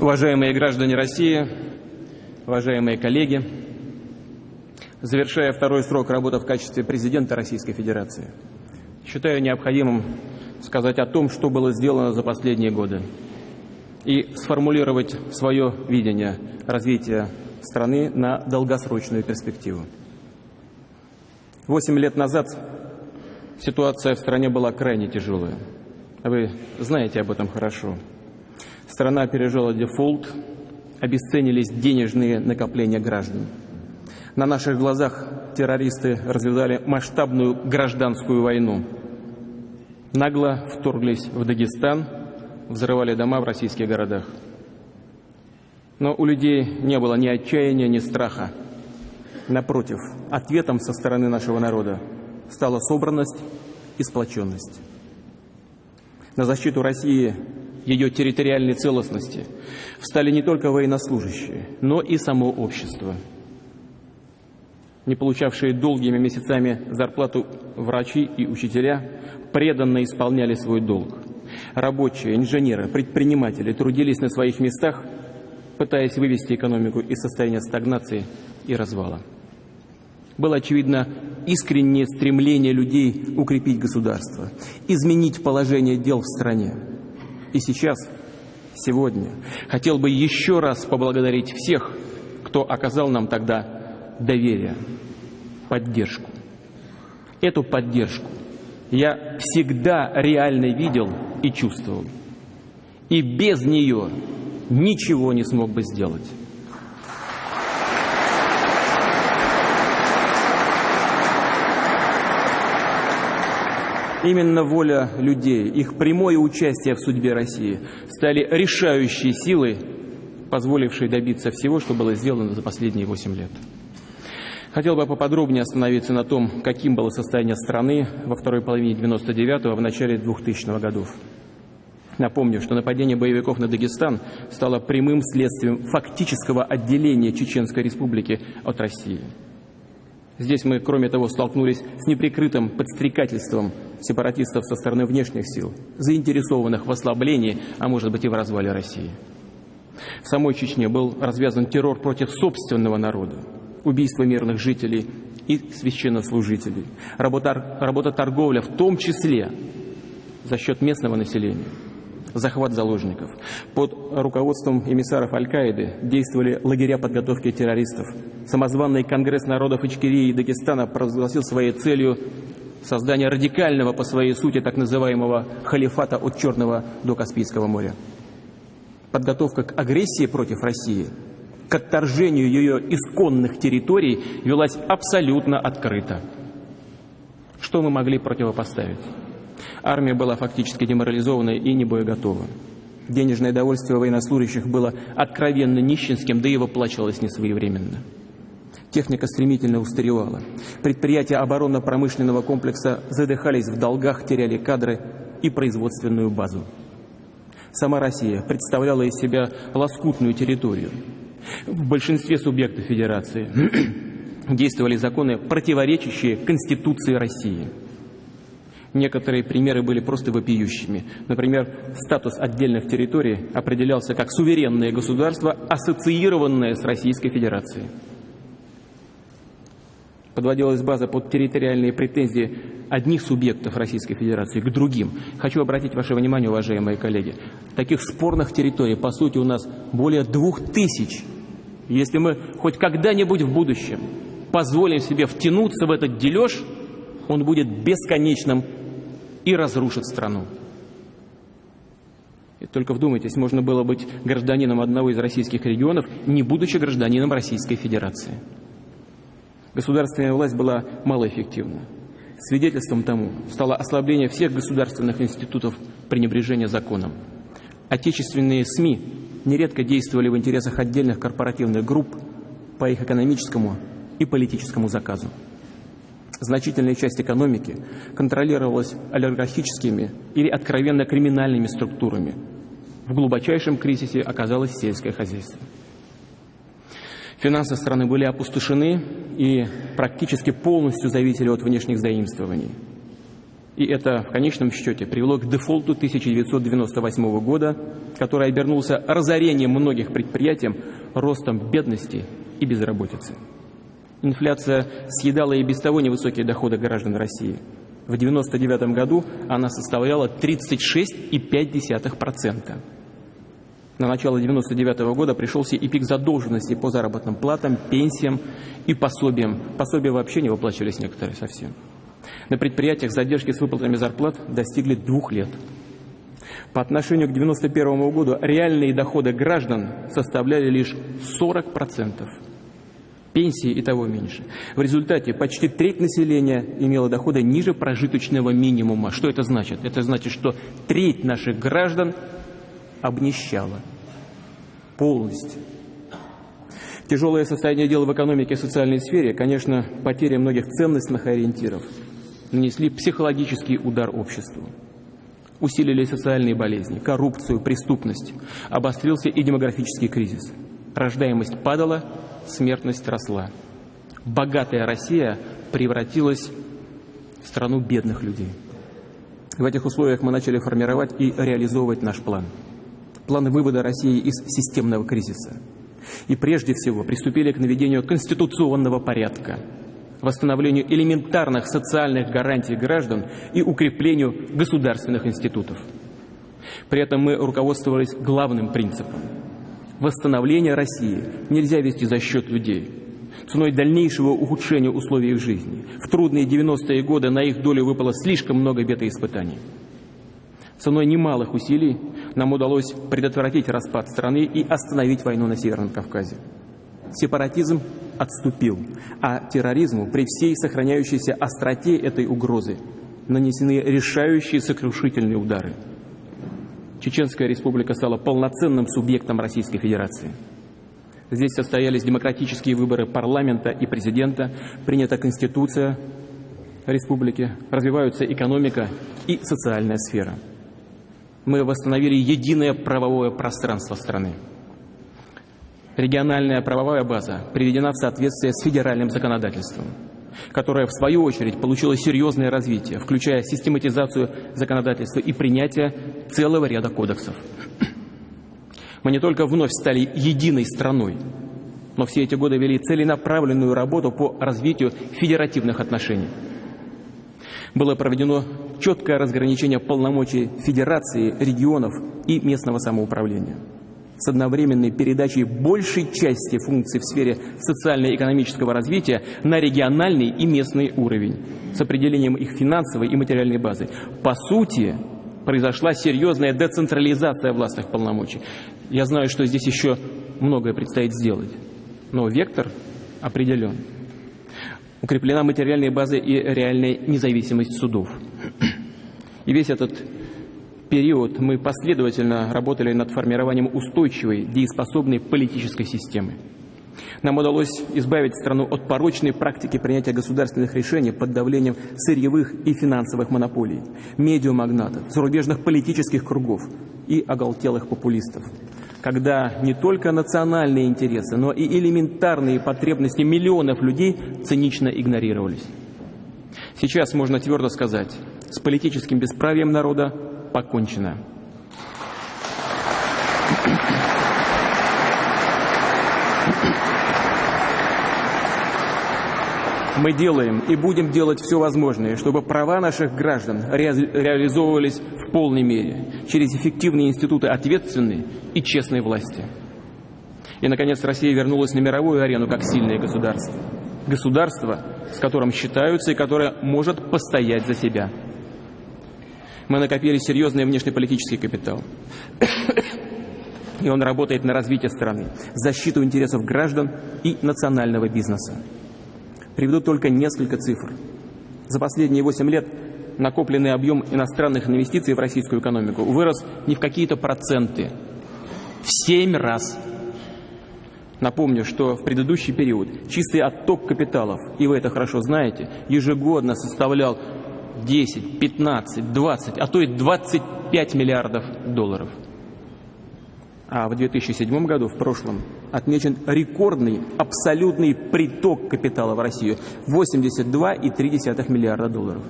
Уважаемые граждане России, уважаемые коллеги, завершая второй срок работы в качестве президента Российской Федерации, считаю необходимым сказать о том, что было сделано за последние годы и сформулировать свое видение развития страны на долгосрочную перспективу. Восемь лет назад ситуация в стране была крайне тяжелая. Вы знаете об этом хорошо. Страна пережила дефолт, обесценились денежные накопления граждан. На наших глазах террористы развязали масштабную гражданскую войну. Нагло вторглись в Дагестан, взрывали дома в российских городах. Но у людей не было ни отчаяния, ни страха. Напротив, ответом со стороны нашего народа стала собранность и сплоченность. На защиту России, ее территориальной целостности встали не только военнослужащие, но и само общество. Не получавшие долгими месяцами зарплату врачи и учителя преданно исполняли свой долг. Рабочие, инженеры, предприниматели трудились на своих местах, пытаясь вывести экономику из состояния стагнации и развала было, очевидно, искреннее стремление людей укрепить государство, изменить положение дел в стране. И сейчас, сегодня, хотел бы еще раз поблагодарить всех, кто оказал нам тогда доверие, поддержку. Эту поддержку я всегда реально видел и чувствовал. И без нее ничего не смог бы сделать. Именно воля людей, их прямое участие в судьбе России стали решающей силой, позволившей добиться всего, что было сделано за последние восемь лет. Хотел бы поподробнее остановиться на том, каким было состояние страны во второй половине 99-го, в начале 2000-х годов. Напомню, что нападение боевиков на Дагестан стало прямым следствием фактического отделения Чеченской Республики от России. Здесь мы, кроме того, столкнулись с неприкрытым подстрекательством сепаратистов со стороны внешних сил, заинтересованных в ослаблении, а может быть и в развале России. В самой Чечне был развязан террор против собственного народа, убийство мирных жителей и священнослужителей, работа, работа торговля, в том числе за счет местного населения – захват заложников. Под руководством эмиссаров Аль-Каиды действовали лагеря подготовки террористов. Самозванный Конгресс народов Ичкерии и Дагестана провозгласил своей целью создание радикального по своей сути так называемого халифата от Черного до Каспийского моря. Подготовка к агрессии против России, к отторжению ее исконных территорий велась абсолютно открыто. Что мы могли противопоставить? Армия была фактически деморализована и не боеготова. Денежное довольствие военнослужащих было откровенно нищенским, да и выплачивалось несвоевременно. Техника стремительно устаревала. Предприятия оборонно-промышленного комплекса задыхались в долгах, теряли кадры и производственную базу. Сама Россия представляла из себя лоскутную территорию. В большинстве субъектов Федерации действовали законы, противоречащие Конституции России – Некоторые примеры были просто вопиющими. Например, статус отдельных территорий определялся как суверенное государство, ассоциированное с Российской Федерацией. Подводилась база под территориальные претензии одних субъектов Российской Федерации к другим. Хочу обратить ваше внимание, уважаемые коллеги, таких спорных территорий, по сути, у нас более двух тысяч. Если мы хоть когда-нибудь в будущем позволим себе втянуться в этот дележ, он будет бесконечным и разрушит страну. И только вдумайтесь, можно было быть гражданином одного из российских регионов, не будучи гражданином Российской Федерации. Государственная власть была малоэффективна. Свидетельством тому стало ослабление всех государственных институтов пренебрежения законом. Отечественные СМИ нередко действовали в интересах отдельных корпоративных групп по их экономическому и политическому заказу значительная часть экономики контролировалась олигархическими или откровенно криминальными структурами. В глубочайшем кризисе оказалось сельское хозяйство. Финансы страны были опустошены и практически полностью зависели от внешних заимствований. И это в конечном счете привело к дефолту 1998 года, который обернулся разорением многих предприятий, ростом бедности и безработицы. Инфляция съедала и без того невысокие доходы граждан России. В 1999 году она составляла 36,5%. На начало 1999 года пришелся и пик задолженности по заработным платам, пенсиям и пособиям. Пособия вообще не выплачивались некоторые совсем. На предприятиях задержки с выплатами зарплат достигли двух лет. По отношению к 1991 году реальные доходы граждан составляли лишь 40%. Пенсии и того меньше. В результате почти треть населения имела доходы ниже прожиточного минимума. Что это значит? Это значит, что треть наших граждан обнищала полностью. Тяжелое состояние дел в экономике и социальной сфере, конечно, потеря многих ценностных ориентиров – нанесли психологический удар обществу. Усилили социальные болезни, коррупцию, преступность. Обострился и демографический кризис. Рождаемость падала, смертность росла. Богатая Россия превратилась в страну бедных людей. В этих условиях мы начали формировать и реализовывать наш план. План вывода России из системного кризиса. И прежде всего приступили к наведению конституционного порядка – восстановлению элементарных социальных гарантий граждан и укреплению государственных институтов. При этом мы руководствовались главным принципом. Восстановление России нельзя вести за счет людей, ценой дальнейшего ухудшения условий их жизни. В трудные 90-е годы на их долю выпало слишком много бед и испытаний. Ценой немалых усилий нам удалось предотвратить распад страны и остановить войну на Северном Кавказе. Сепаратизм отступил, а терроризму при всей сохраняющейся остроте этой угрозы нанесены решающие сокрушительные удары. Чеченская республика стала полноценным субъектом Российской Федерации. Здесь состоялись демократические выборы парламента и президента, принята Конституция республики, развиваются экономика и социальная сфера. Мы восстановили единое правовое пространство страны. Региональная правовая база приведена в соответствие с федеральным законодательством, которое, в свою очередь, получило серьезное развитие, включая систематизацию законодательства и принятие целого ряда кодексов. Мы не только вновь стали единой страной, но все эти годы вели целенаправленную работу по развитию федеративных отношений. Было проведено четкое разграничение полномочий федерации, регионов и местного самоуправления – с одновременной передачей большей части функций в сфере социально-экономического развития на региональный и местный уровень, с определением их финансовой и материальной базы. По сути, произошла серьезная децентрализация властных полномочий. Я знаю, что здесь еще многое предстоит сделать, но вектор определен. Укреплена материальная база и реальная независимость судов. И весь этот период мы последовательно работали над формированием устойчивой, дееспособной политической системы. Нам удалось избавить страну от порочной практики принятия государственных решений под давлением сырьевых и финансовых монополий, медиамагнатов, зарубежных политических кругов и оголтелых популистов, когда не только национальные интересы, но и элементарные потребности миллионов людей цинично игнорировались. Сейчас можно твердо сказать, с политическим бесправием народа покончено. Мы делаем и будем делать все возможное, чтобы права наших граждан ре реализовывались в полной мере через эффективные институты ответственной и честной власти. И, наконец, Россия вернулась на мировую арену как сильное государство. Государство, с которым считаются и которое может постоять за себя мы накопили серьезный внешнеполитический капитал. И он работает на развитие страны, защиту интересов граждан и национального бизнеса. Приведу только несколько цифр. За последние 8 лет накопленный объем иностранных инвестиций в российскую экономику вырос не в какие-то проценты, в 7 раз. Напомню, что в предыдущий период чистый отток капиталов, и вы это хорошо знаете, ежегодно составлял 10, 15, 20, а то и 25 миллиардов долларов. А в 2007 году, в прошлом, отмечен рекордный абсолютный приток капитала в Россию – 82,3 миллиарда долларов.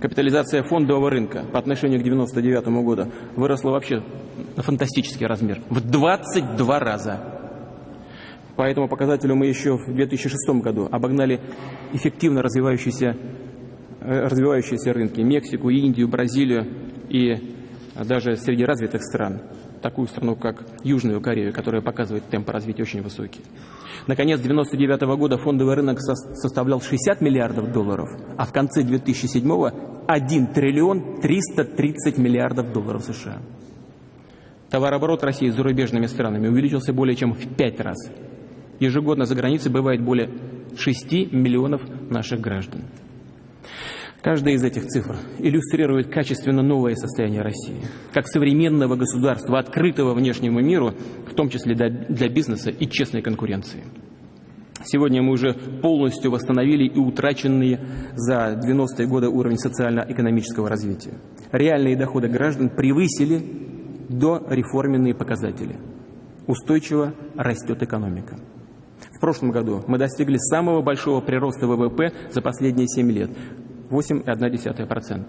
Капитализация фондового рынка по отношению к 1999 году выросла вообще на фантастический размер. В 22 раза. По этому показателю мы еще в 2006 году обогнали эффективно развивающиеся, э, развивающиеся рынки. Мексику, Индию, Бразилию и даже среди развитых стран. Такую страну, как Южную Корею, которая показывает темпы развития очень высокие. Наконец, 1999 года фондовый рынок составлял 60 миллиардов долларов, а в конце 2007 1 триллион 330 миллиардов долларов США. Товарооборот России с зарубежными странами увеличился более чем в 5 раз. Ежегодно за границей бывает более 6 миллионов наших граждан. Каждая из этих цифр иллюстрирует качественно новое состояние России, как современного государства, открытого внешнему миру, в том числе для бизнеса и честной конкуренции. Сегодня мы уже полностью восстановили и утраченные за 90-е годы уровень социально-экономического развития. Реальные доходы граждан превысили до реформенные показатели. Устойчиво растет экономика. В прошлом году мы достигли самого большого прироста ВВП за последние 7 лет 8,1%.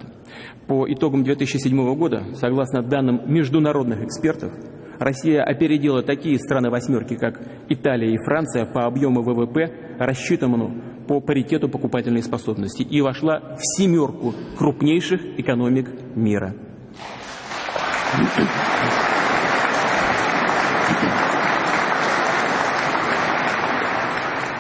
По итогам 2007 года, согласно данным международных экспертов, Россия опередила такие страны восьмерки, как Италия и Франция по объему ВВП, рассчитанному по паритету покупательной способности, и вошла в семерку крупнейших экономик мира.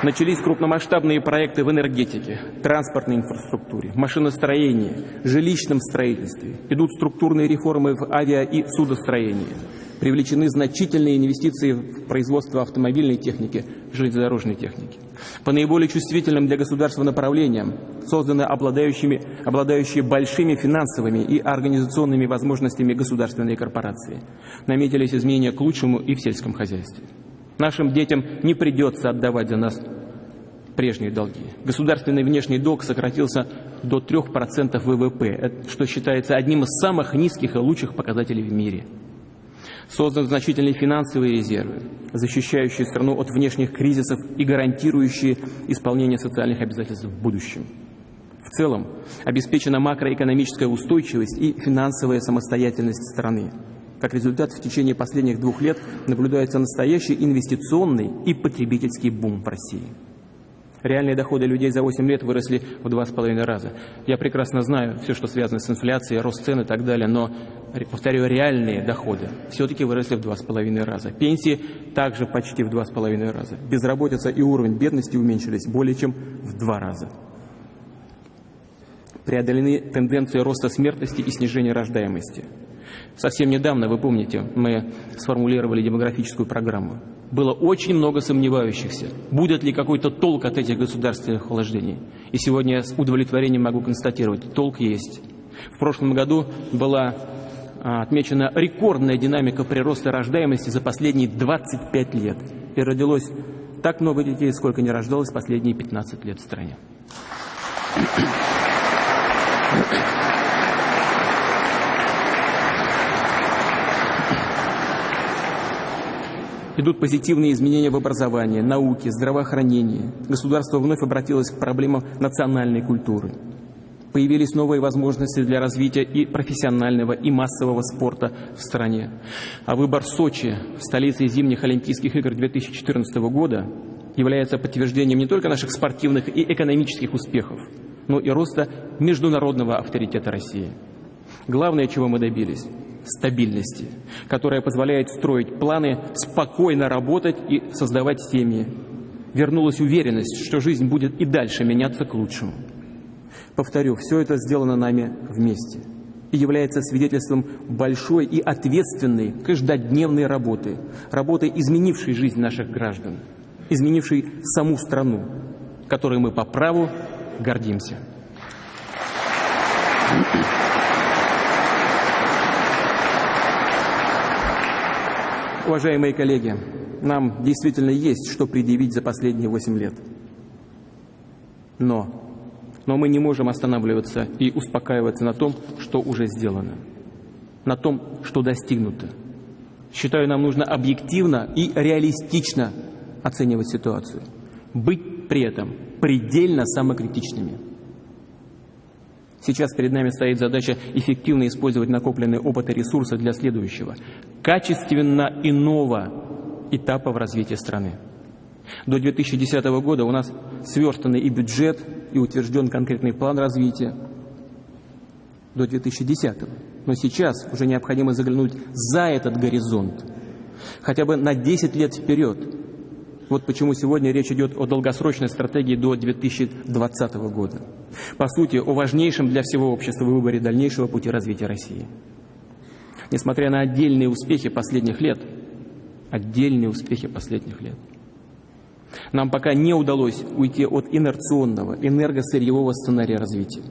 Начались крупномасштабные проекты в энергетике, транспортной инфраструктуре, машиностроении, жилищном строительстве. Идут структурные реформы в авиа- и судостроении. Привлечены значительные инвестиции в производство автомобильной техники, железнодорожной техники. По наиболее чувствительным для государства направлениям созданы обладающими, обладающие большими финансовыми и организационными возможностями государственные корпорации. Наметились изменения к лучшему и в сельском хозяйстве. Нашим детям не придется отдавать за нас прежние долги. Государственный внешний долг сократился до 3% ВВП, что считается одним из самых низких и лучших показателей в мире. Созданы значительные финансовые резервы, защищающие страну от внешних кризисов и гарантирующие исполнение социальных обязательств в будущем. В целом обеспечена макроэкономическая устойчивость и финансовая самостоятельность страны. Как результат, в течение последних двух лет наблюдается настоящий инвестиционный и потребительский бум в России. Реальные доходы людей за 8 лет выросли в два с половиной раза. Я прекрасно знаю все, что связано с инфляцией, рост цен и так далее, но, повторю, реальные доходы все-таки выросли в два с половиной раза. Пенсии также почти в два с половиной раза. Безработица и уровень бедности уменьшились более чем в два раза. Преодолены тенденции роста смертности и снижения рождаемости. Совсем недавно, вы помните, мы сформулировали демографическую программу. Было очень много сомневающихся, будет ли какой-то толк от этих государственных вложений. И сегодня я с удовлетворением могу констатировать, толк есть. В прошлом году была а, отмечена рекордная динамика прироста рождаемости за последние 25 лет. И родилось так много детей, сколько не рождалось последние 15 лет в стране. Идут позитивные изменения в образовании, науке, здравоохранении. Государство вновь обратилось к проблемам национальной культуры. Появились новые возможности для развития и профессионального, и массового спорта в стране. А выбор Сочи, столицы зимних Олимпийских игр 2014 года, является подтверждением не только наших спортивных и экономических успехов, но и роста международного авторитета России. Главное, чего мы добились стабильности, которая позволяет строить планы, спокойно работать и создавать семьи. Вернулась уверенность, что жизнь будет и дальше меняться к лучшему. Повторю, все это сделано нами вместе и является свидетельством большой и ответственной каждодневной работы, работы, изменившей жизнь наших граждан, изменившей саму страну, которой мы по праву гордимся. Thank you. Уважаемые коллеги, нам действительно есть что предъявить за последние 8 лет. Но, но мы не можем останавливаться и успокаиваться на том, что уже сделано, на том, что достигнуто. Считаю, нам нужно объективно и реалистично оценивать ситуацию, быть при этом предельно самокритичными. Сейчас перед нами стоит задача эффективно использовать накопленные опыт и ресурсы для следующего, качественно иного этапа в развитии страны. До 2010 года у нас сверстанный и бюджет, и утвержден конкретный план развития. До 2010. Но сейчас уже необходимо заглянуть за этот горизонт, хотя бы на 10 лет вперед. Вот почему сегодня речь идет о долгосрочной стратегии до 2020 года. По сути, о важнейшем для всего общества выборе дальнейшего пути развития России. Несмотря на отдельные успехи последних лет, отдельные успехи последних лет, нам пока не удалось уйти от инерционного, энергосырьевого сценария развития.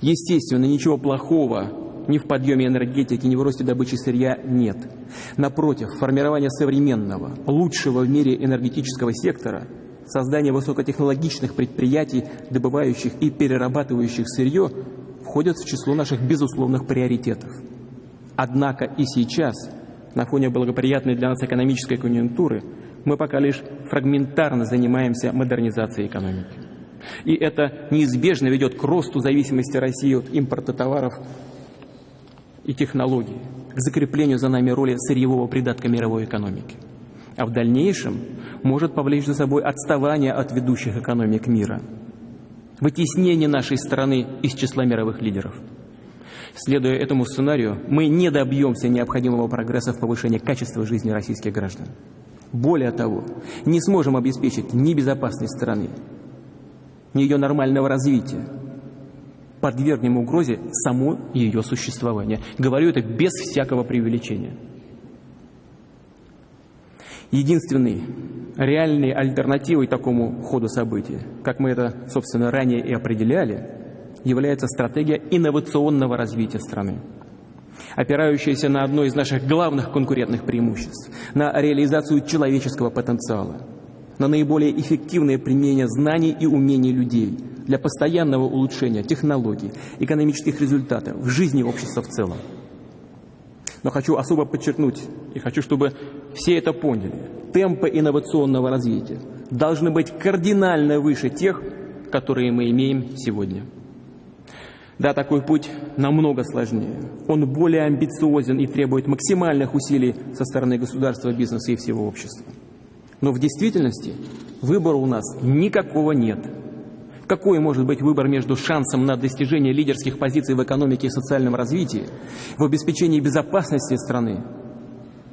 Естественно, ничего плохого ни в подъеме энергетики, ни в росте добычи сырья нет. Напротив, формирование современного, лучшего в мире энергетического сектора, создание высокотехнологичных предприятий, добывающих и перерабатывающих сырье, входят в число наших безусловных приоритетов. Однако и сейчас, на фоне благоприятной для нас экономической конъюнктуры, мы пока лишь фрагментарно занимаемся модернизацией экономики. И это неизбежно ведет к росту зависимости России от импорта товаров и технологий, к закреплению за нами роли сырьевого придатка мировой экономики. А в дальнейшем может повлечь за собой отставание от ведущих экономик мира, вытеснение нашей страны из числа мировых лидеров. Следуя этому сценарию, мы не добьемся необходимого прогресса в повышении качества жизни российских граждан. Более того, не сможем обеспечить ни безопасность страны, ни ее нормального развития, подвергнем угрозе само ее существование. Говорю это без всякого преувеличения. Единственной реальной альтернативой такому ходу событий, как мы это, собственно, ранее и определяли, является стратегия инновационного развития страны, опирающаяся на одно из наших главных конкурентных преимуществ, на реализацию человеческого потенциала, на наиболее эффективное применение знаний и умений людей – для постоянного улучшения технологий, экономических результатов в жизни общества в целом. Но хочу особо подчеркнуть, и хочу, чтобы все это поняли, темпы инновационного развития должны быть кардинально выше тех, которые мы имеем сегодня. Да, такой путь намного сложнее. Он более амбициозен и требует максимальных усилий со стороны государства, бизнеса и всего общества. Но в действительности выбора у нас никакого нет – какой может быть выбор между шансом на достижение лидерских позиций в экономике и социальном развитии, в обеспечении безопасности страны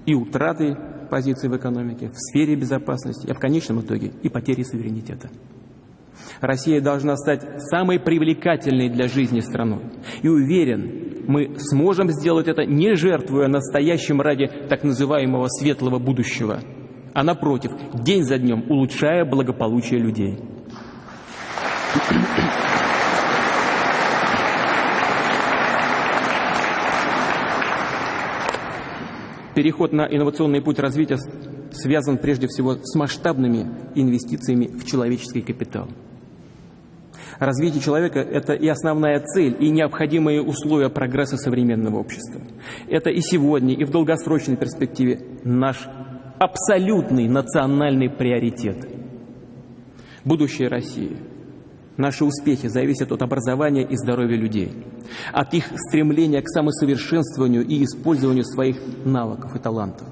и утраты позиций в экономике, в сфере безопасности, а в конечном итоге и потери суверенитета? Россия должна стать самой привлекательной для жизни страной. И уверен, мы сможем сделать это, не жертвуя настоящим ради так называемого светлого будущего, а напротив, день за днем улучшая благополучие людей. Переход на инновационный путь развития связан прежде всего с масштабными инвестициями в человеческий капитал. Развитие человека – это и основная цель, и необходимые условия прогресса современного общества. Это и сегодня, и в долгосрочной перспективе наш абсолютный национальный приоритет. Будущее России – Наши успехи зависят от образования и здоровья людей, от их стремления к самосовершенствованию и использованию своих навыков и талантов.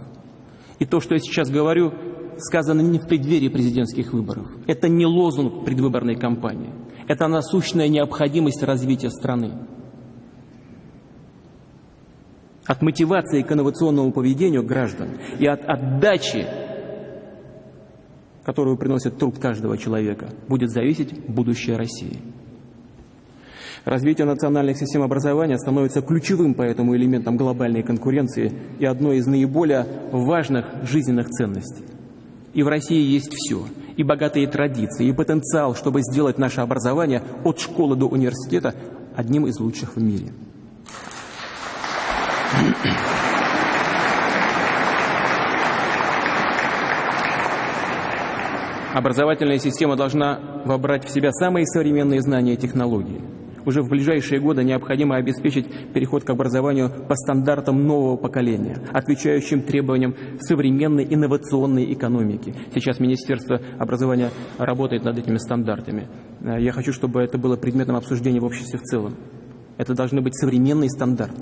И то, что я сейчас говорю, сказано не в преддверии президентских выборов. Это не лозунг предвыборной кампании. Это насущная необходимость развития страны. От мотивации к инновационному поведению граждан и от отдачи которую приносит труд каждого человека, будет зависеть будущее России. Развитие национальных систем образования становится ключевым поэтому элементом глобальной конкуренции и одной из наиболее важных жизненных ценностей. И в России есть все, и богатые традиции, и потенциал, чтобы сделать наше образование от школы до университета одним из лучших в мире. Образовательная система должна вобрать в себя самые современные знания и технологии. Уже в ближайшие годы необходимо обеспечить переход к образованию по стандартам нового поколения, отвечающим требованиям современной инновационной экономики. Сейчас Министерство образования работает над этими стандартами. Я хочу, чтобы это было предметом обсуждения в обществе в целом. Это должны быть современные стандарты.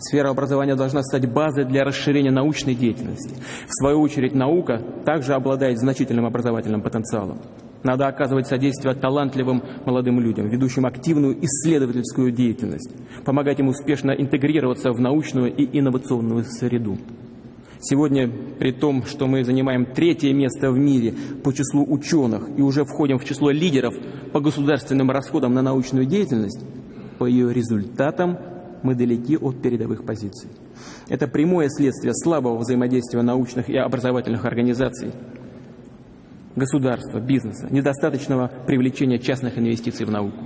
Сфера образования должна стать базой для расширения научной деятельности. В свою очередь, наука также обладает значительным образовательным потенциалом. Надо оказывать содействие талантливым молодым людям, ведущим активную исследовательскую деятельность, помогать им успешно интегрироваться в научную и инновационную среду. Сегодня, при том, что мы занимаем третье место в мире по числу ученых и уже входим в число лидеров по государственным расходам на научную деятельность, по ее результатам мы далеки от передовых позиций. Это прямое следствие слабого взаимодействия научных и образовательных организаций, государства, бизнеса, недостаточного привлечения частных инвестиций в науку.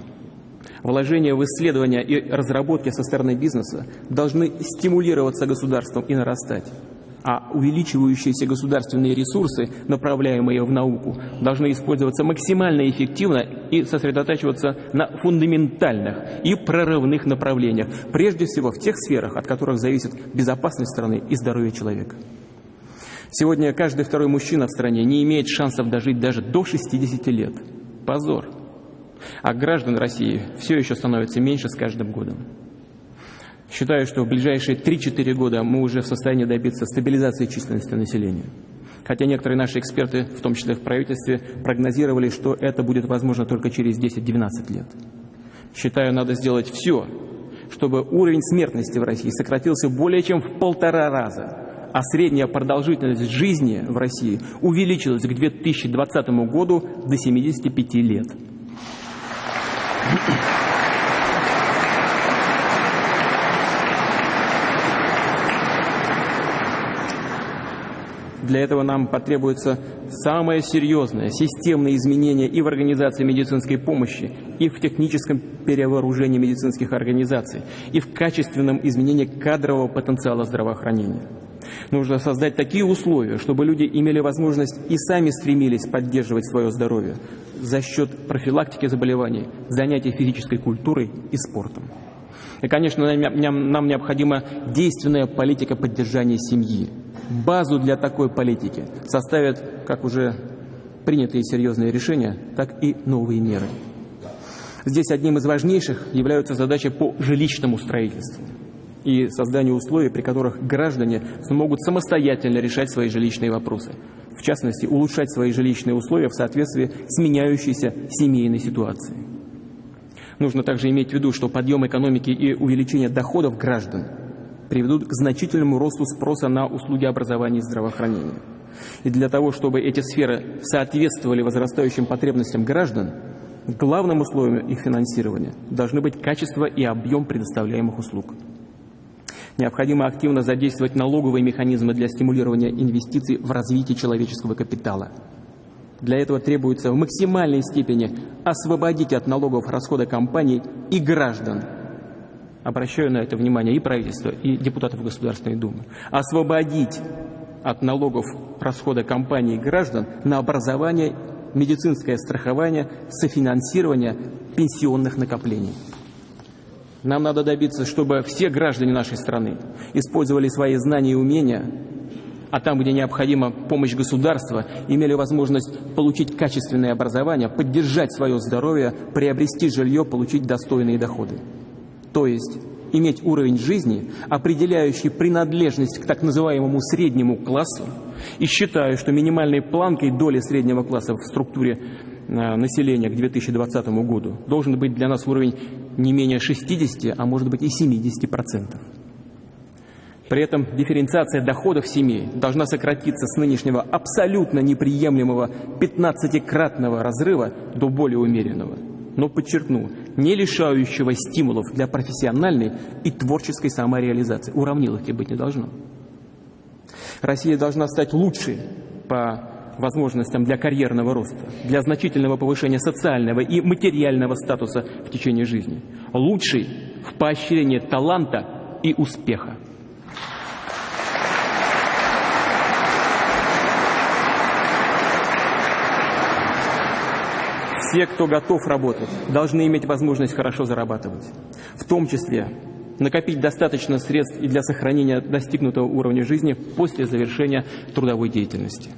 Вложения в исследования и разработки со стороны бизнеса должны стимулироваться государством и нарастать а увеличивающиеся государственные ресурсы, направляемые в науку, должны использоваться максимально эффективно и сосредотачиваться на фундаментальных и прорывных направлениях, прежде всего в тех сферах, от которых зависит безопасность страны и здоровье человека. Сегодня каждый второй мужчина в стране не имеет шансов дожить даже до 60 лет. Позор. А граждан России все еще становится меньше с каждым годом. Считаю, что в ближайшие 3-4 года мы уже в состоянии добиться стабилизации численности населения. Хотя некоторые наши эксперты, в том числе в правительстве, прогнозировали, что это будет возможно только через 10-12 лет. Считаю, надо сделать все, чтобы уровень смертности в России сократился более чем в полтора раза, а средняя продолжительность жизни в России увеличилась к 2020 году до 75 лет. Для этого нам потребуется самое серьезное, системное изменение и в организации медицинской помощи, и в техническом перевооружении медицинских организаций, и в качественном изменении кадрового потенциала здравоохранения. Нужно создать такие условия, чтобы люди имели возможность и сами стремились поддерживать свое здоровье за счет профилактики заболеваний, занятий физической культурой и спортом. И, конечно, нам необходима действенная политика поддержания семьи, базу для такой политики составят как уже принятые серьезные решения, так и новые меры. Здесь одним из важнейших являются задачи по жилищному строительству и созданию условий, при которых граждане смогут самостоятельно решать свои жилищные вопросы. В частности, улучшать свои жилищные условия в соответствии с меняющейся семейной ситуацией. Нужно также иметь в виду, что подъем экономики и увеличение доходов граждан – приведут к значительному росту спроса на услуги образования и здравоохранения. И для того, чтобы эти сферы соответствовали возрастающим потребностям граждан, главным условием их финансирования должны быть качество и объем предоставляемых услуг. Необходимо активно задействовать налоговые механизмы для стимулирования инвестиций в развитие человеческого капитала. Для этого требуется в максимальной степени освободить от налогов расходы компаний и граждан – обращаю на это внимание и правительство, и депутатов Государственной Думы, освободить от налогов расхода компаний и граждан на образование, медицинское страхование, софинансирование пенсионных накоплений. Нам надо добиться, чтобы все граждане нашей страны использовали свои знания и умения, а там, где необходима помощь государства, имели возможность получить качественное образование, поддержать свое здоровье, приобрести жилье, получить достойные доходы то есть иметь уровень жизни, определяющий принадлежность к так называемому среднему классу, и считаю, что минимальной планкой доли среднего класса в структуре э, населения к 2020 году должен быть для нас уровень не менее 60, а может быть и 70%. При этом дифференциация доходов семей должна сократиться с нынешнего абсолютно неприемлемого 15-кратного разрыва до более умеренного – но подчеркну, не лишающего стимулов для профессиональной и творческой самореализации. Уравниловки быть не должно. Россия должна стать лучшей по возможностям для карьерного роста, для значительного повышения социального и материального статуса в течение жизни. Лучшей в поощрении таланта и успеха. Все, кто готов работать, должны иметь возможность хорошо зарабатывать. В том числе накопить достаточно средств и для сохранения достигнутого уровня жизни после завершения трудовой деятельности.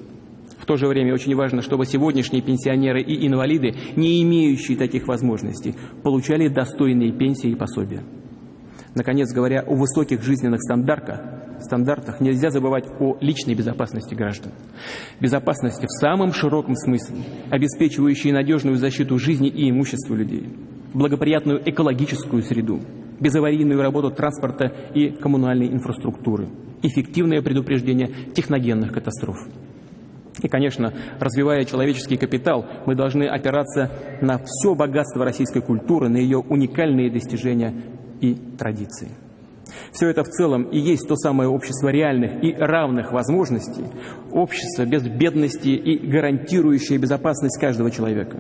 В то же время очень важно, чтобы сегодняшние пенсионеры и инвалиды, не имеющие таких возможностей, получали достойные пенсии и пособия. Наконец, говоря о высоких жизненных стандартах, стандартах, нельзя забывать о личной безопасности граждан. Безопасности в самом широком смысле, обеспечивающей надежную защиту жизни и имущества людей, благоприятную экологическую среду, безаварийную работу транспорта и коммунальной инфраструктуры, эффективное предупреждение техногенных катастроф. И, конечно, развивая человеческий капитал, мы должны опираться на все богатство российской культуры, на ее уникальные достижения и традиции. Все это в целом и есть то самое общество реальных и равных возможностей, общество без бедности и гарантирующее безопасность каждого человека.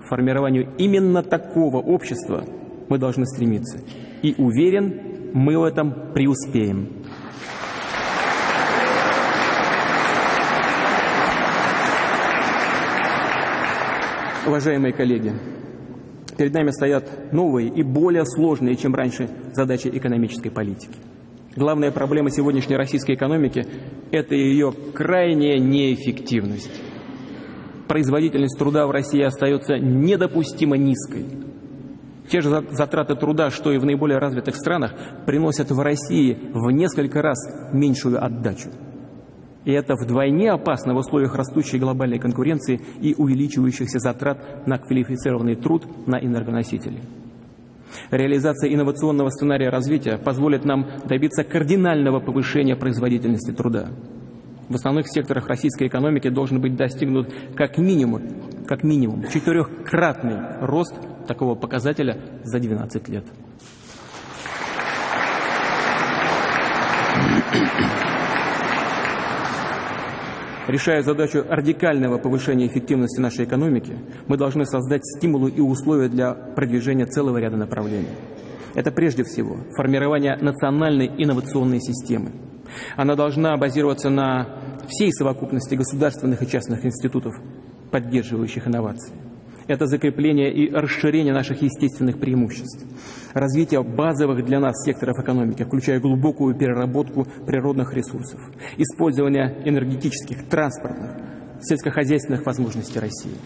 К формированию именно такого общества мы должны стремиться. И уверен, мы в этом преуспеем. Уважаемые коллеги, перед нами стоят новые и более сложные, чем раньше, задачи экономической политики. Главная проблема сегодняшней российской экономики – это ее крайняя неэффективность. Производительность труда в России остается недопустимо низкой. Те же затраты труда, что и в наиболее развитых странах, приносят в России в несколько раз меньшую отдачу. И это вдвойне опасно в условиях растущей глобальной конкуренции и увеличивающихся затрат на квалифицированный труд на энергоносители. Реализация инновационного сценария развития позволит нам добиться кардинального повышения производительности труда. В основных секторах российской экономики должен быть достигнут как минимум, как минимум четырехкратный рост такого показателя за 12 лет. Решая задачу радикального повышения эффективности нашей экономики, мы должны создать стимулы и условия для продвижения целого ряда направлений. Это прежде всего формирование национальной инновационной системы. Она должна базироваться на всей совокупности государственных и частных институтов, поддерживающих инновации это закрепление и расширение наших естественных преимуществ, развитие базовых для нас секторов экономики, включая глубокую переработку природных ресурсов, использование энергетических, транспортных, сельскохозяйственных возможностей России.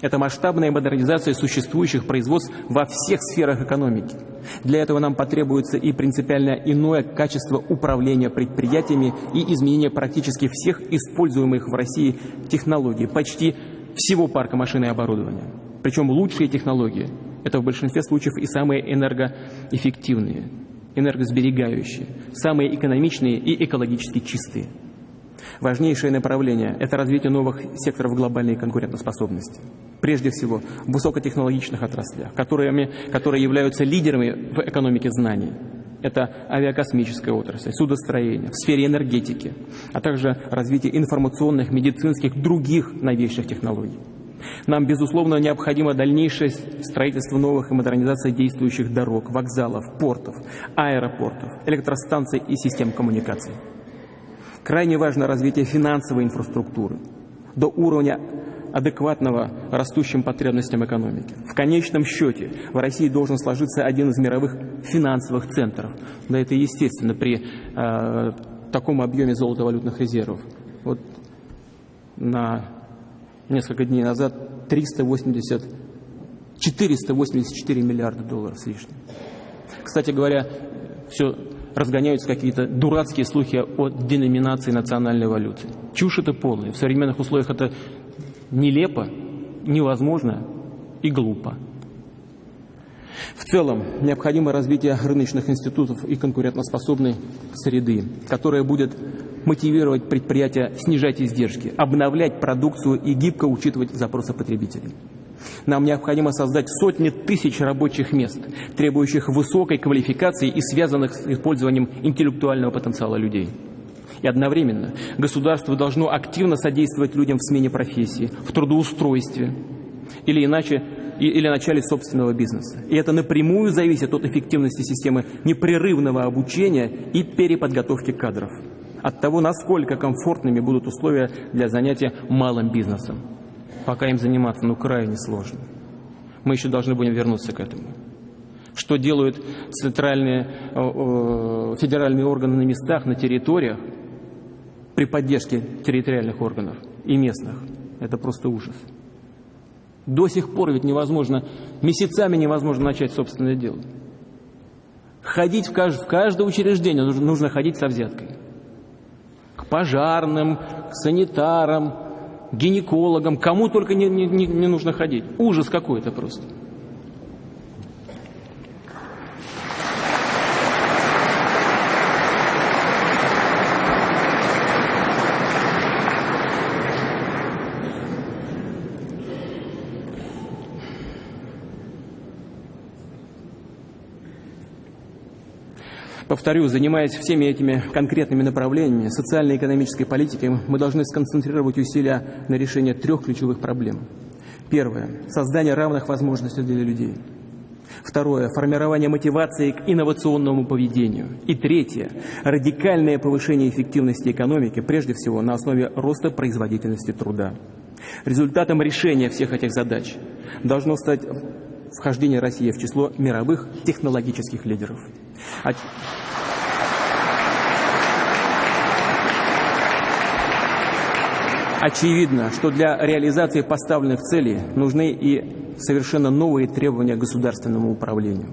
Это масштабная модернизация существующих производств во всех сферах экономики. Для этого нам потребуется и принципиально иное качество управления предприятиями и изменение практически всех используемых в России технологий, почти всего парка машин и оборудования. Причем лучшие технологии – это в большинстве случаев и самые энергоэффективные, энергосберегающие, самые экономичные и экологически чистые. Важнейшее направление – это развитие новых секторов глобальной конкурентоспособности. Прежде всего, в высокотехнологичных отраслях, которыми, которые являются лидерами в экономике знаний – это авиакосмическая отрасль, судостроение, в сфере энергетики, а также развитие информационных, медицинских, других новейших технологий. Нам, безусловно, необходимо дальнейшее строительство новых и модернизация действующих дорог, вокзалов, портов, аэропортов, электростанций и систем коммуникаций. Крайне важно развитие финансовой инфраструктуры до уровня адекватного растущим потребностям экономики. В конечном счете в России должен сложиться один из мировых финансовых центров. Да это естественно при э, таком объеме золотовалютных резервов. Вот на несколько дней назад 380, 484 миллиарда долларов с лишним. Кстати говоря, все разгоняются какие-то дурацкие слухи о деноминации национальной валюты. Чушь это полная. В современных условиях это нелепо, невозможно и глупо. В целом, необходимо развитие рыночных институтов и конкурентоспособной среды, которая будет мотивировать предприятия снижать издержки, обновлять продукцию и гибко учитывать запросы потребителей. Нам необходимо создать сотни тысяч рабочих мест, требующих высокой квалификации и связанных с использованием интеллектуального потенциала людей. И одновременно государство должно активно содействовать людям в смене профессии, в трудоустройстве или иначе или начале собственного бизнеса. И это напрямую зависит от эффективности системы непрерывного обучения и переподготовки кадров. От того, насколько комфортными будут условия для занятия малым бизнесом. Пока им заниматься, ну, крайне сложно. Мы еще должны будем вернуться к этому. Что делают центральные, федеральные органы на местах, на территориях, при поддержке территориальных органов – и местных. Это просто ужас. До сих пор ведь невозможно, месяцами невозможно начать собственное дело. Ходить в, кажд, в каждое учреждение нужно, нужно ходить со взяткой. К пожарным, к санитарам, гинекологам, кому только не, не, не нужно ходить. Ужас какой-то просто. Повторю, занимаясь всеми этими конкретными направлениями социально-экономической политики, мы должны сконцентрировать усилия на решении трех ключевых проблем. Первое – создание равных возможностей для людей. Второе – формирование мотивации к инновационному поведению. И третье – радикальное повышение эффективности экономики, прежде всего на основе роста производительности труда. Результатом решения всех этих задач должно стать вхождение России в число мировых технологических лидеров. Очевидно, что для реализации поставленных целей нужны и совершенно новые требования к государственному управлению.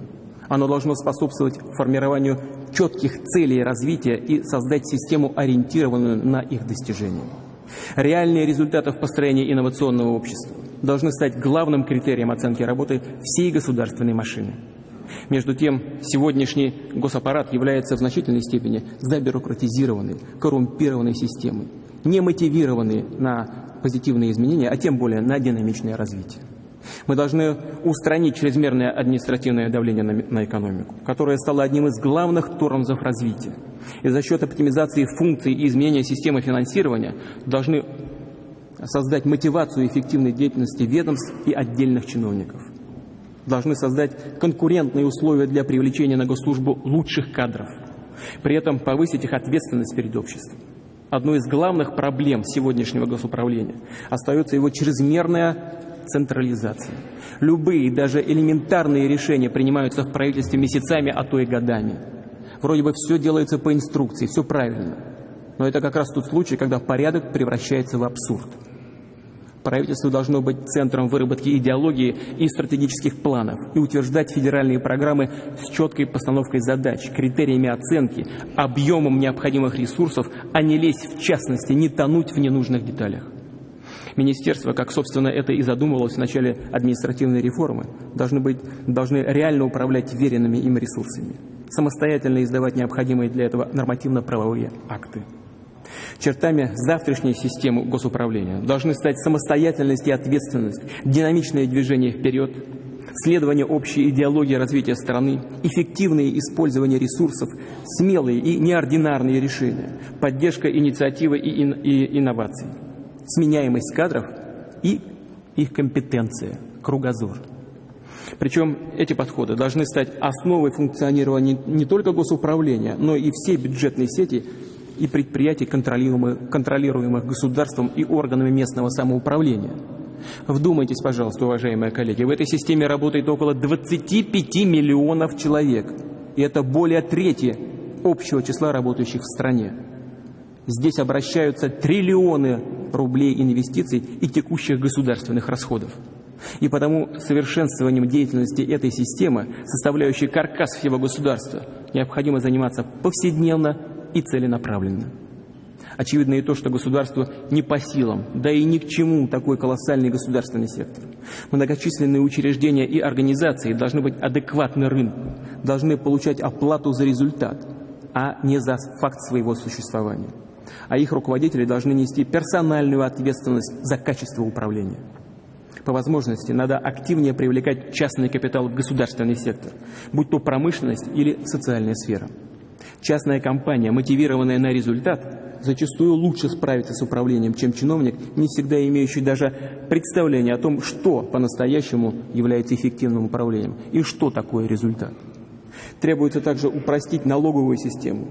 Оно должно способствовать формированию четких целей развития и создать систему, ориентированную на их достижение. Реальные результаты в построении инновационного общества должны стать главным критерием оценки работы всей государственной машины. Между тем, сегодняшний госаппарат является в значительной степени забюрократизированной, коррумпированной системой, не мотивированной на позитивные изменения, а тем более на динамичное развитие. Мы должны устранить чрезмерное административное давление на, на экономику, которое стало одним из главных тормозов развития. И за счет оптимизации функций и изменения системы финансирования должны создать мотивацию эффективной деятельности ведомств и отдельных чиновников – должны создать конкурентные условия для привлечения на госслужбу лучших кадров, при этом повысить их ответственность перед обществом. Одной из главных проблем сегодняшнего госуправления остается его чрезмерная централизация. Любые, даже элементарные решения принимаются в правительстве месяцами, а то и годами. Вроде бы все делается по инструкции, все правильно. Но это как раз тот случай, когда порядок превращается в абсурд. Правительство должно быть центром выработки идеологии и стратегических планов и утверждать федеральные программы с четкой постановкой задач, критериями оценки, объемом необходимых ресурсов, а не лезть в частности, не тонуть в ненужных деталях. Министерства, как, собственно, это и задумывалось в начале административной реформы, должны, быть, должны реально управлять веренными им ресурсами, самостоятельно издавать необходимые для этого нормативно-правовые акты. Чертами завтрашней системы госуправления должны стать самостоятельность и ответственность, динамичное движение вперед, следование общей идеологии развития страны, эффективное использование ресурсов, смелые и неординарные решения, поддержка инициативы и, ин и инноваций, сменяемость кадров и их компетенция, кругозор. Причем эти подходы должны стать основой функционирования не только госуправления, но и всей бюджетной сети и предприятий, контролируемых, контролируемых государством и органами местного самоуправления. Вдумайтесь, пожалуйста, уважаемые коллеги, в этой системе работает около 25 миллионов человек, и это более трети общего числа работающих в стране. Здесь обращаются триллионы рублей инвестиций и текущих государственных расходов. И потому совершенствованием деятельности этой системы, составляющей каркас всего государства, необходимо заниматься повседневно и целенаправленно. Очевидно и то, что государству не по силам, да и ни к чему такой колоссальный государственный сектор. Многочисленные учреждения и организации должны быть адекватны рынку, должны получать оплату за результат, а не за факт своего существования. А их руководители должны нести персональную ответственность за качество управления. По возможности надо активнее привлекать частный капитал в государственный сектор, будь то промышленность или социальная сфера. Частная компания, мотивированная на результат, зачастую лучше справится с управлением, чем чиновник, не всегда имеющий даже представление о том, что по-настоящему является эффективным управлением и что такое результат. Требуется также упростить налоговую систему,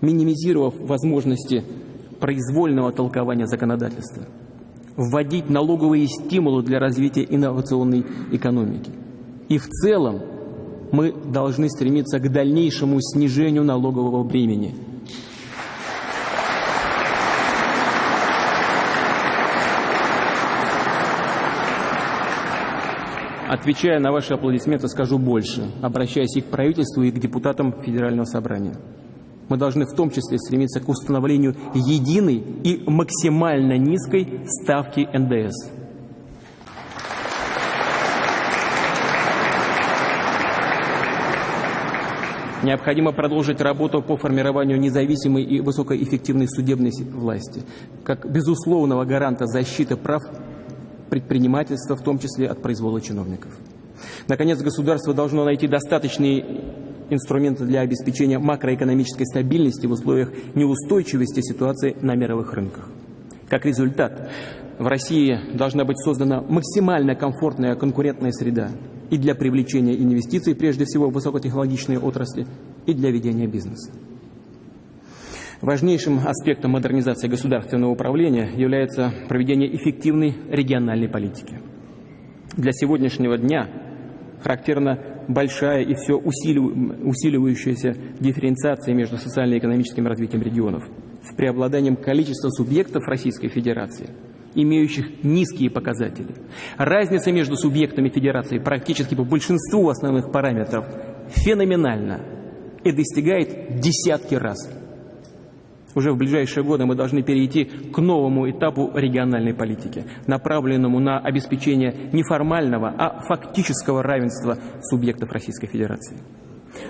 минимизировав возможности произвольного толкования законодательства, вводить налоговые стимулы для развития инновационной экономики. И в целом мы должны стремиться к дальнейшему снижению налогового бремени. Отвечая на ваши аплодисменты, скажу больше, обращаясь и к правительству, и к депутатам Федерального собрания. Мы должны в том числе стремиться к установлению единой и максимально низкой ставки НДС. Необходимо продолжить работу по формированию независимой и высокоэффективной судебной власти, как безусловного гаранта защиты прав предпринимательства, в том числе от произвола чиновников. Наконец, государство должно найти достаточные инструменты для обеспечения макроэкономической стабильности в условиях неустойчивости ситуации на мировых рынках. Как результат, в России должна быть создана максимально комфортная конкурентная среда и для привлечения инвестиций, прежде всего в высокотехнологичные отрасли, и для ведения бизнеса. Важнейшим аспектом модернизации государственного управления является проведение эффективной региональной политики. Для сегодняшнего дня характерна большая и все усиливающаяся дифференциация между социально-экономическим развитием регионов с преобладанием количества субъектов Российской Федерации, имеющих низкие показатели. Разница между субъектами Федерации практически по большинству основных параметров феноменальна и достигает десятки раз – уже в ближайшие годы мы должны перейти к новому этапу региональной политики, направленному на обеспечение не формального, а фактического равенства субъектов Российской Федерации.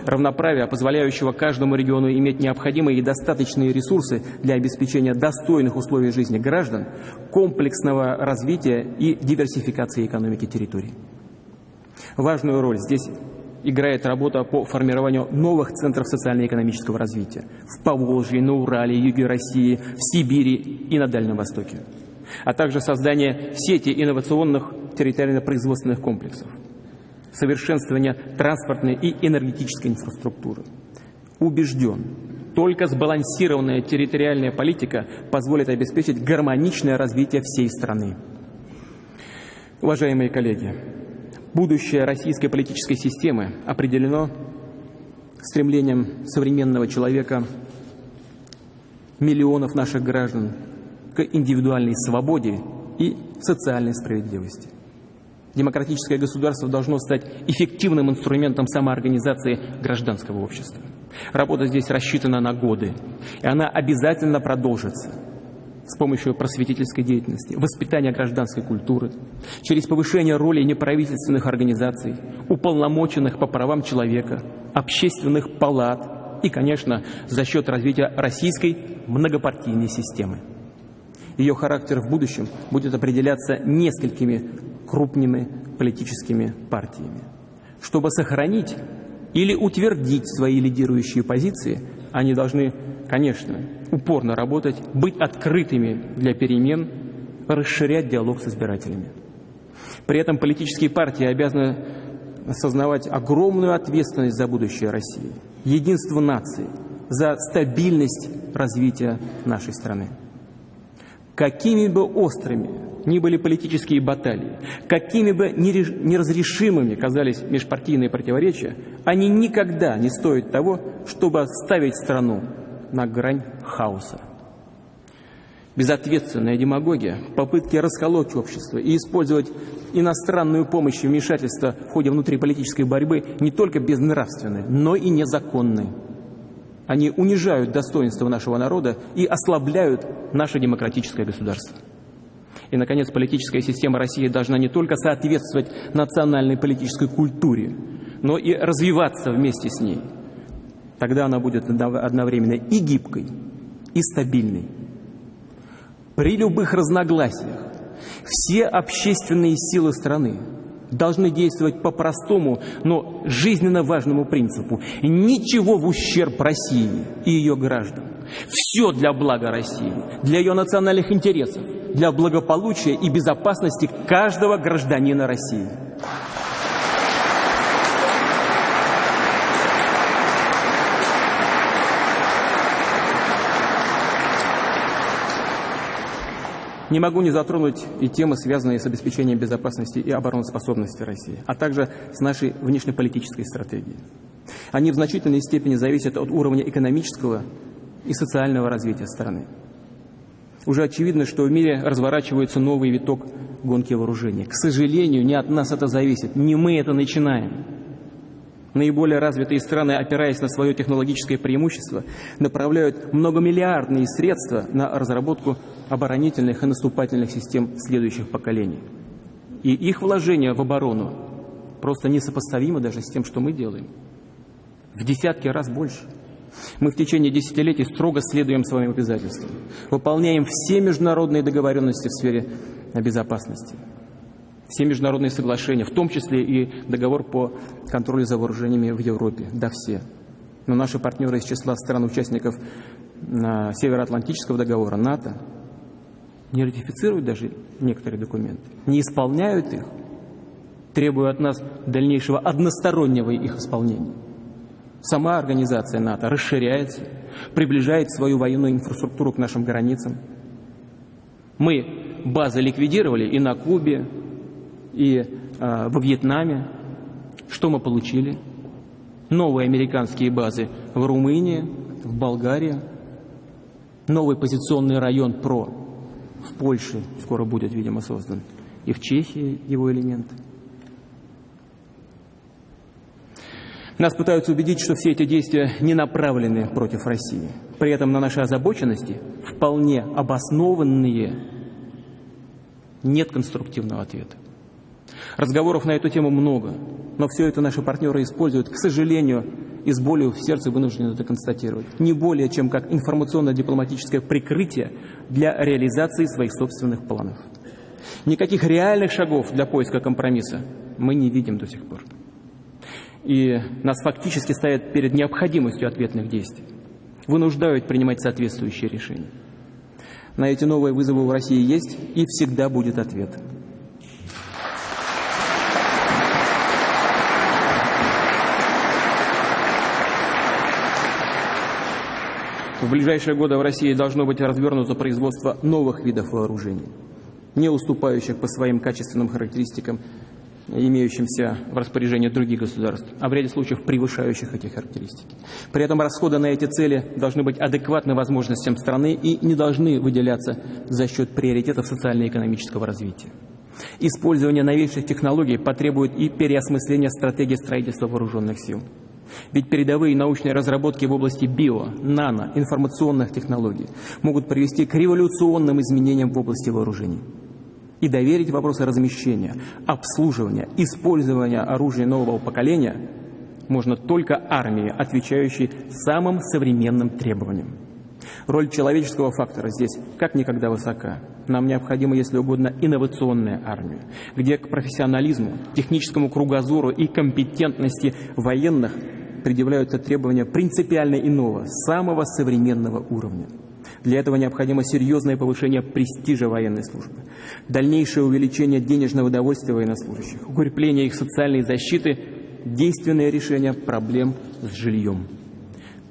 Равноправие, позволяющего каждому региону иметь необходимые и достаточные ресурсы для обеспечения достойных условий жизни граждан, комплексного развития и диверсификации экономики территорий. Важную роль здесь играет работа по формированию новых центров социально-экономического развития в Поволжье, на Урале, юге России, в Сибири и на Дальнем Востоке, а также создание сети инновационных территориально-производственных комплексов, совершенствование транспортной и энергетической инфраструктуры. Убежден, только сбалансированная территориальная политика позволит обеспечить гармоничное развитие всей страны. Уважаемые коллеги, Будущее российской политической системы определено стремлением современного человека, миллионов наших граждан к индивидуальной свободе и социальной справедливости. Демократическое государство должно стать эффективным инструментом самоорганизации гражданского общества. Работа здесь рассчитана на годы, и она обязательно продолжится – с помощью просветительской деятельности, воспитания гражданской культуры, через повышение роли неправительственных организаций, уполномоченных по правам человека, общественных палат и, конечно, за счет развития российской многопартийной системы. Ее характер в будущем будет определяться несколькими крупными политическими партиями. Чтобы сохранить или утвердить свои лидирующие позиции, они должны, конечно, упорно работать, быть открытыми для перемен, расширять диалог с избирателями. При этом политические партии обязаны осознавать огромную ответственность за будущее России, единство нации, за стабильность развития нашей страны. Какими бы острыми ни были политические баталии, какими бы неразрешимыми казались межпартийные противоречия, они никогда не стоят того, чтобы ставить страну на грань хаоса. Безответственная демагогия, попытки расколоть общество и использовать иностранную помощь и вмешательство в ходе внутриполитической борьбы не только безнравственны, но и незаконны. Они унижают достоинство нашего народа и ослабляют наше демократическое государство. И, наконец, политическая система России должна не только соответствовать национальной политической культуре, но и развиваться вместе с ней – Тогда она будет одновременно и гибкой, и стабильной. При любых разногласиях все общественные силы страны должны действовать по простому, но жизненно важному принципу. Ничего в ущерб России и ее граждан. Все для блага России, для ее национальных интересов, для благополучия и безопасности каждого гражданина России. Не могу не затронуть и темы, связанные с обеспечением безопасности и обороноспособности России, а также с нашей внешнеполитической стратегией. Они в значительной степени зависят от уровня экономического и социального развития страны. Уже очевидно, что в мире разворачивается новый виток гонки вооружений. К сожалению, не от нас это зависит, не мы это начинаем. Наиболее развитые страны, опираясь на свое технологическое преимущество, направляют многомиллиардные средства на разработку оборонительных и наступательных систем следующих поколений. И их вложения в оборону просто несопоставимы даже с тем, что мы делаем. В десятки раз больше. Мы в течение десятилетий строго следуем своим обязательствам, выполняем все международные договоренности в сфере безопасности все международные соглашения, в том числе и договор по контролю за вооружениями в Европе. Да, все. Но наши партнеры из числа стран-участников Североатлантического договора, НАТО, не ратифицируют даже некоторые документы, не исполняют их, требуя от нас дальнейшего одностороннего их исполнения. Сама организация НАТО расширяется, приближает свою военную инфраструктуру к нашим границам. Мы базы ликвидировали и на Кубе, и э, во Вьетнаме. Что мы получили? Новые американские базы в Румынии, в Болгарии, новый позиционный район ПРО в Польше скоро будет, видимо, создан, и в Чехии его элементы. Нас пытаются убедить, что все эти действия не направлены против России. При этом на нашей озабоченности, вполне обоснованные, нет конструктивного ответа. Разговоров на эту тему много, но все это наши партнеры используют, к сожалению, и с болью в сердце вынуждены это констатировать. Не более, чем как информационно-дипломатическое прикрытие для реализации своих собственных планов. Никаких реальных шагов для поиска компромисса мы не видим до сих пор. И нас фактически ставят перед необходимостью ответных действий. Вынуждают принимать соответствующие решения. На эти новые вызовы в России есть и всегда будет ответ. В ближайшие годы в России должно быть развернуто производство новых видов вооружений, не уступающих по своим качественным характеристикам имеющимся в распоряжении других государств, а в ряде случаев превышающих эти характеристики. При этом расходы на эти цели должны быть адекватны возможностям страны и не должны выделяться за счет приоритетов социально-экономического развития. Использование новейших технологий потребует и переосмысления стратегии строительства вооруженных сил. Ведь передовые научные разработки в области био, нано, информационных технологий могут привести к революционным изменениям в области вооружений. И доверить вопросы размещения, обслуживания, использования оружия нового поколения можно только армии, отвечающей самым современным требованиям. Роль человеческого фактора здесь как никогда высока. Нам необходима, если угодно, инновационная армия, где к профессионализму, техническому кругозору и компетентности военных предъявляются требования принципиально иного, самого современного уровня. Для этого необходимо серьезное повышение престижа военной службы, дальнейшее увеличение денежного довольствия военнослужащих, укрепление их социальной защиты, действенное решение проблем с жильем.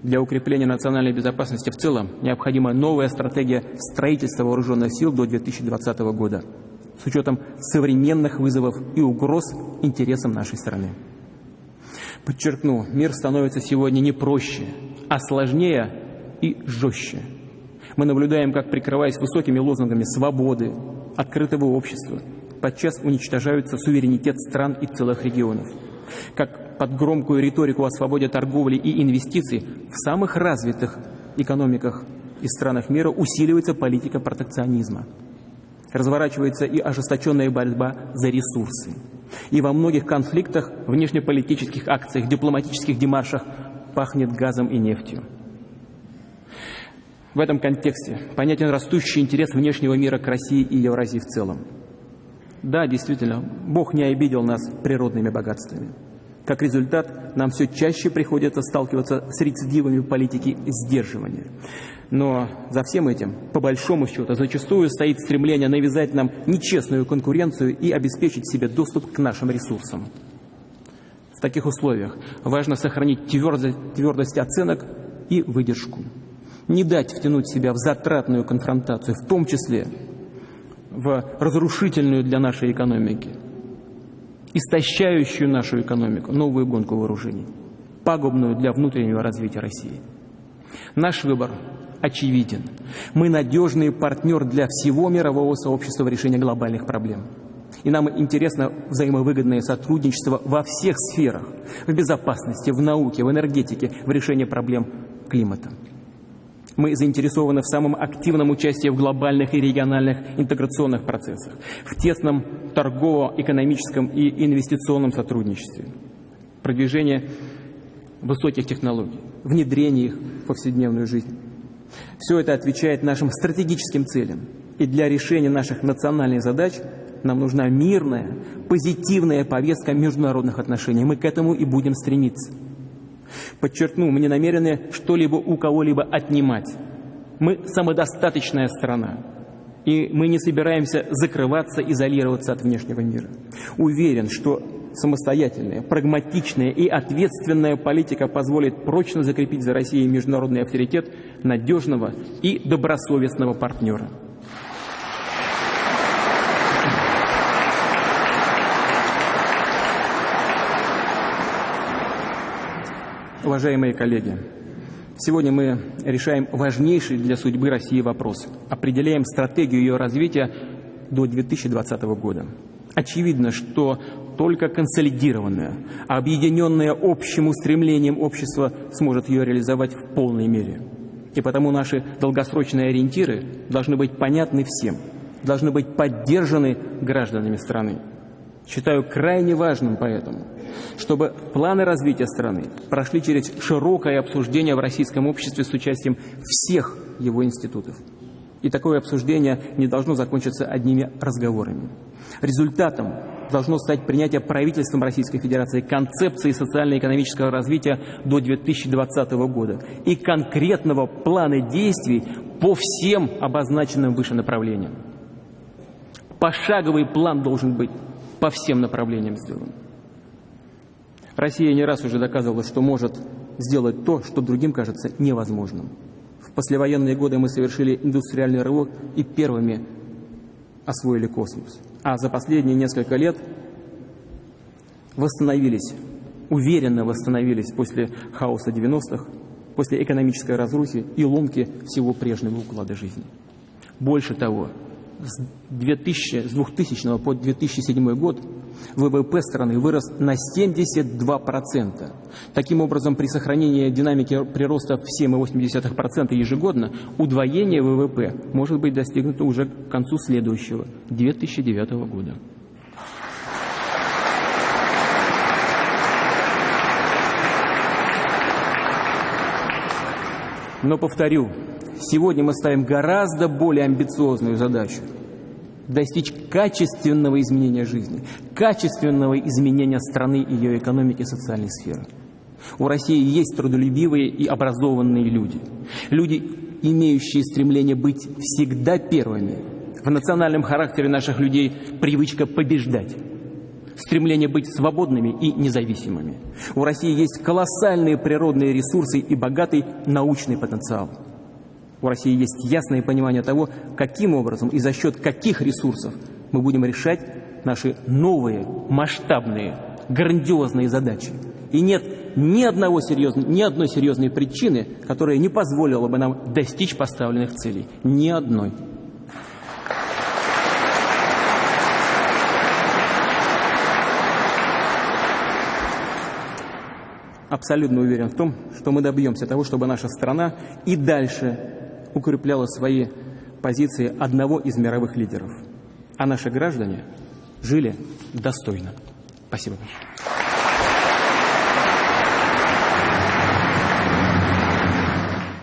Для укрепления национальной безопасности в целом необходима новая стратегия строительства вооруженных сил до 2020 года с учетом современных вызовов и угроз интересам нашей страны. Подчеркну, мир становится сегодня не проще, а сложнее и жестче. Мы наблюдаем, как, прикрываясь высокими лозунгами свободы, открытого общества, подчас уничтожаются суверенитет стран и целых регионов. Как под громкую риторику о свободе торговли и инвестиций в самых развитых экономиках и странах мира усиливается политика протекционизма. Разворачивается и ожесточенная борьба за ресурсы. И во многих конфликтах, внешнеполитических акциях, дипломатических демаршах пахнет газом и нефтью. В этом контексте понятен растущий интерес внешнего мира к России и Евразии в целом. Да, действительно, Бог не обидел нас природными богатствами. Как результат, нам все чаще приходится сталкиваться с рецидивами политики сдерживания. Но за всем этим, по большому счету, зачастую стоит стремление навязать нам нечестную конкуренцию и обеспечить себе доступ к нашим ресурсам. В таких условиях важно сохранить твердость, твердость оценок и выдержку. Не дать втянуть себя в затратную конфронтацию, в том числе в разрушительную для нашей экономики, истощающую нашу экономику, новую гонку вооружений, пагубную для внутреннего развития России. Наш выбор очевиден. Мы надежный партнер для всего мирового сообщества в решении глобальных проблем. И нам интересно взаимовыгодное сотрудничество во всех сферах. В безопасности, в науке, в энергетике, в решении проблем климата. Мы заинтересованы в самом активном участии в глобальных и региональных интеграционных процессах, в тесном торгово-экономическом и инвестиционном сотрудничестве, продвижение высоких технологий, внедрение их в повседневную жизнь. Все это отвечает нашим стратегическим целям. И для решения наших национальных задач нам нужна мирная, позитивная повестка международных отношений. Мы к этому и будем стремиться. Подчеркну, мы не намерены что-либо у кого-либо отнимать. Мы самодостаточная страна, и мы не собираемся закрываться, изолироваться от внешнего мира. Уверен, что самостоятельная, прагматичная и ответственная политика позволит прочно закрепить за Россией международный авторитет надежного и добросовестного партнера. Уважаемые коллеги, сегодня мы решаем важнейший для судьбы России вопрос. Определяем стратегию ее развития до 2020 года. Очевидно, что только консолидированное, объединенное общим устремлением общество сможет ее реализовать в полной мере. И потому наши долгосрочные ориентиры должны быть понятны всем, должны быть поддержаны гражданами страны. Считаю крайне важным поэтому, чтобы планы развития страны прошли через широкое обсуждение в российском обществе с участием всех его институтов. И такое обсуждение не должно закончиться одними разговорами. Результатом должно стать принятие правительством Российской Федерации концепции социально-экономического развития до 2020 года и конкретного плана действий по всем обозначенным выше направлениям. Пошаговый план должен быть по всем направлениям сделан. Россия не раз уже доказывала, что может сделать то, что другим кажется невозможным. В послевоенные годы мы совершили индустриальный рывок и первыми освоили космос. А за последние несколько лет восстановились, уверенно восстановились после хаоса 90-х, после экономической разрухи и ломки всего прежнего уклада жизни. Больше того, с, 2000, с 2000 по 2007 год ВВП страны вырос на 72%. Таким образом, при сохранении динамики прироста в 7,8% ежегодно, удвоение ВВП может быть достигнуто уже к концу следующего, 2009 года. Но повторю, Сегодня мы ставим гораздо более амбициозную задачу – достичь качественного изменения жизни, качественного изменения страны, ее экономики и социальной сферы. У России есть трудолюбивые и образованные люди. Люди, имеющие стремление быть всегда первыми. В национальном характере наших людей привычка побеждать стремление быть свободными и независимыми. У России есть колоссальные природные ресурсы и богатый научный потенциал. У России есть ясное понимание того, каким образом и за счет каких ресурсов мы будем решать наши новые, масштабные, грандиозные задачи. И нет ни, одного серьезного, ни одной серьезной причины, которая не позволила бы нам достичь поставленных целей. Ни одной. Абсолютно уверен в том, что мы добьемся того, чтобы наша страна и дальше укрепляла свои позиции одного из мировых лидеров. А наши граждане жили достойно. Спасибо большое.